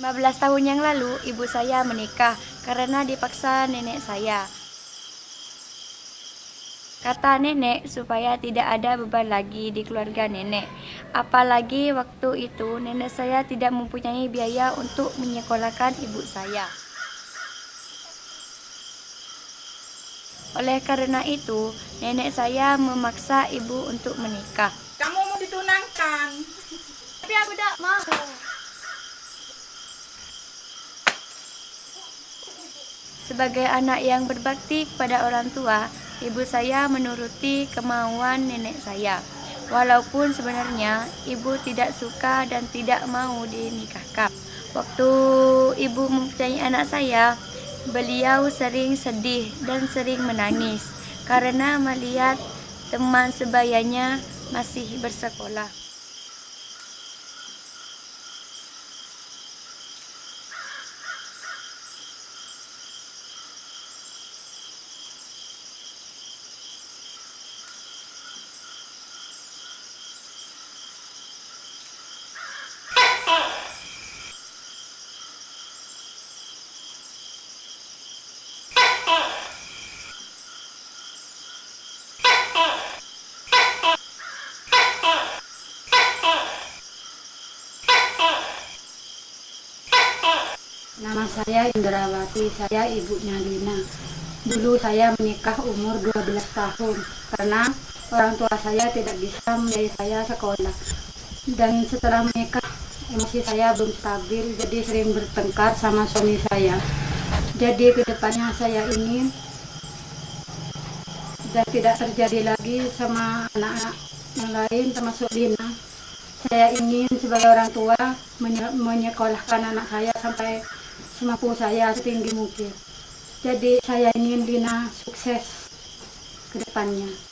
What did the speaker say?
15 tahun yang lalu, ibu saya menikah karena dipaksa nenek saya. Kata nenek supaya tidak ada beban lagi di keluarga nenek. Apalagi waktu itu nenek saya tidak mempunyai biaya untuk menyekolahkan ibu saya. Oleh karena itu, nenek saya memaksa ibu untuk menikah. Kamu mau ditunangkan. Tapi aku tidak mau. Sebagai anak yang berbakti kepada orang tua, ibu saya menuruti kemauan nenek saya. Walaupun sebenarnya ibu tidak suka dan tidak mau dinikahkan. Waktu ibu mempunyai anak saya, beliau sering sedih dan sering menangis karena melihat teman sebayanya masih bersekolah. Nama saya Indrawati, saya ibunya Lina. Dulu saya menikah umur 12 tahun karena orang tua saya tidak bisa membiayai saya sekolah. Dan setelah menikah, emosi saya belum stabil, jadi sering bertengkar sama suami saya. Jadi ke depannya saya ingin dan tidak terjadi lagi sama anak-anak yang lain termasuk Lina. Saya ingin sebagai orang tua menye- menyekolahkan anak saya sampai semampu saya setinggi mungkin. Jadi saya ingin Lina sukses ke depannya.